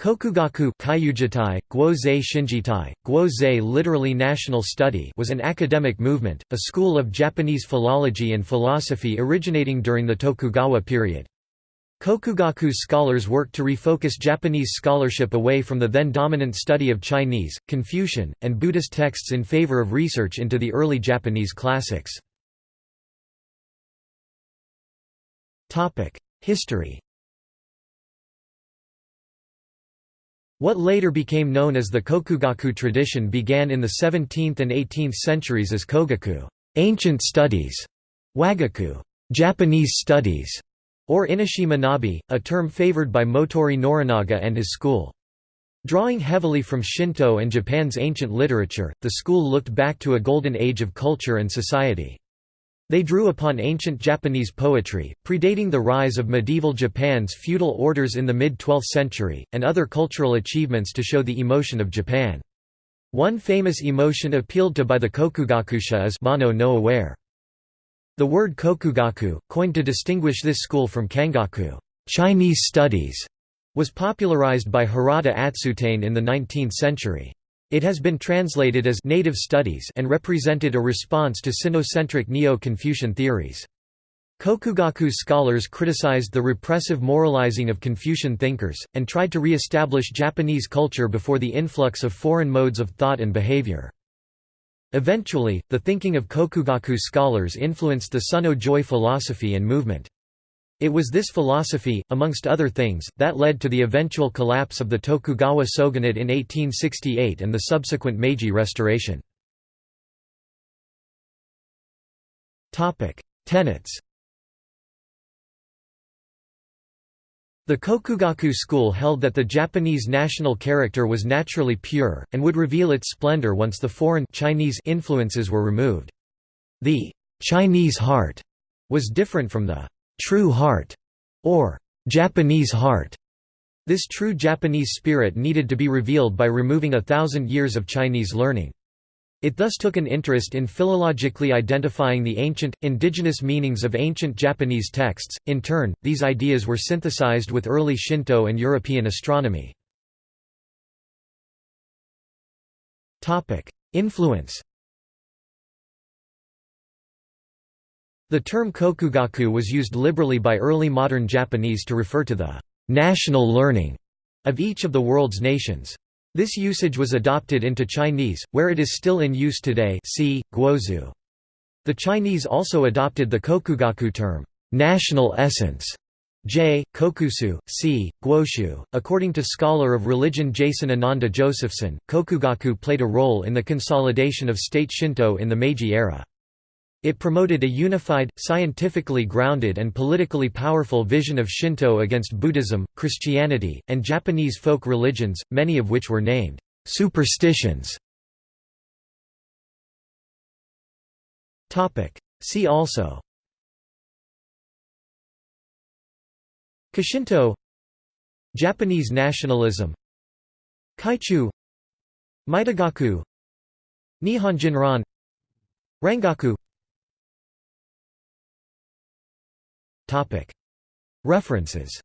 Kokugaku Kyujitai, Guozei Shinjitai, Guozei literally national study was an academic movement, a school of Japanese philology and philosophy originating during the Tokugawa period. Kokugaku scholars worked to refocus Japanese scholarship away from the then dominant study of Chinese, Confucian, and Buddhist texts in favor of research into the early Japanese classics. History What later became known as the Kokugaku tradition began in the 17th and 18th centuries as Kogaku ancient studies", Wagaku Japanese studies", or Inishie Manabi, a term favored by Motoori Norinaga and his school. Drawing heavily from Shinto and Japan's ancient literature, the school looked back to a golden age of culture and society. They drew upon ancient Japanese poetry, predating the rise of medieval Japan's feudal orders in the mid-12th century, and other cultural achievements to show the emotion of Japan. One famous emotion appealed to by the Kokugakusha is Mono no aware. The word Kokugaku, coined to distinguish this school from Kangaku Chinese studies, was popularized by Hirata Atsutane in the 19th century. It has been translated as «native studies» and represented a response to Sinocentric Neo-Confucian theories. Kokugaku scholars criticized the repressive moralizing of Confucian thinkers, and tried to re-establish Japanese culture before the influx of foreign modes of thought and behavior. Eventually, the thinking of Kokugaku scholars influenced the Sonno-Joi philosophy and movement. It was this philosophy, amongst other things, that led to the eventual collapse of the Tokugawa shogunate in 1868 and the subsequent Meiji Restoration. Tenets The Kokugaku school held that the Japanese national character was naturally pure, and would reveal its splendor once the foreign Chinese influences were removed. The «Chinese heart» was different from the true heart, or Japanese heart. This true Japanese spirit needed to be revealed by removing a thousand years of Chinese learning. It thus took an interest in philologically identifying the ancient, indigenous meanings of ancient Japanese texts. In turn, these ideas were synthesized with early Shinto and European astronomy. Influence The term kokugaku was used liberally by early modern Japanese to refer to the national learning of each of the world's nations. This usage was adopted into Chinese, where it is still in use today see, guoxue. The Chinese also adopted the kokugaku term, national essence, J. Kokusui, C. Guoshu. According to scholar of religion Jason Ananda Josephson, Kokugaku played a role in the consolidation of state Shinto in the Meiji era. It promoted a unified, scientifically grounded and politically powerful vision of Shinto against Buddhism, Christianity, and Japanese folk religions, many of which were named superstitions. See also Koshinto Japanese nationalism Kaichu Mitogaku Nihonjinron Rangaku References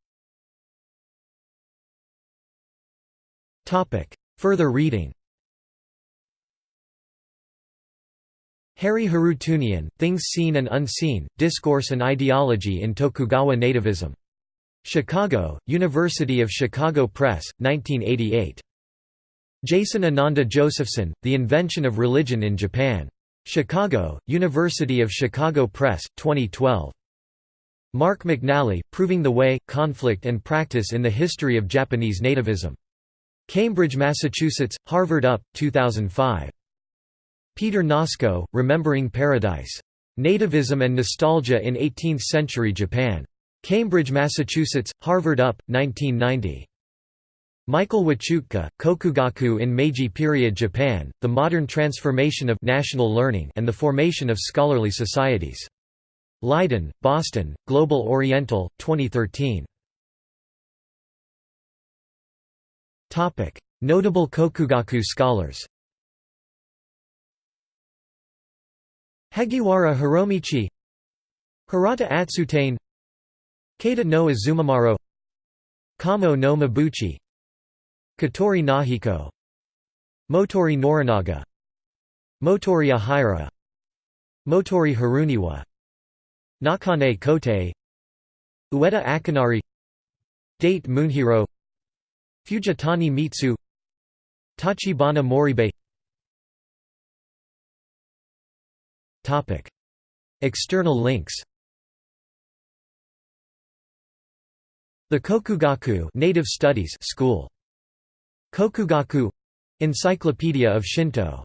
Further reading Harry Harootunian, Things Seen and Unseen, Discourse and Ideology in Tokugawa Nativism. Chicago, University of Chicago Press, 1988. Jason Ananda Josephson, The Invention of Religion in Japan. Chicago, University of Chicago Press, 2012. Mark McNally, Proving the Way, Conflict and Practice in the History of Japanese Nativism. Cambridge, Massachusetts, Harvard Up, 2005. Peter Nosco, Remembering Paradise. Nativism and Nostalgia in Eighteenth-Century Japan. Cambridge, Massachusetts, Harvard Up, 1990. Michael Wachutka, Kokugaku in Meiji period Japan, The Modern Transformation of National Learning and the Formation of Scholarly Societies. Leiden, Boston, Global Oriental, 2013. Notable Kokugaku scholars Hagiwara Hiromichi Hirata Atsutane Kada no Azumamaro Kamo no Mabuchi Katori Nahiko Motoori Norinaga Motoori Ahira Motoori Haruniwa Nakane Kote Ueda Akinari Date Munehiro Fujitani Mitsu Tachibana Moribe. External links. The Kokugaku Native Studies School. Kokugaku Encyclopedia of Shinto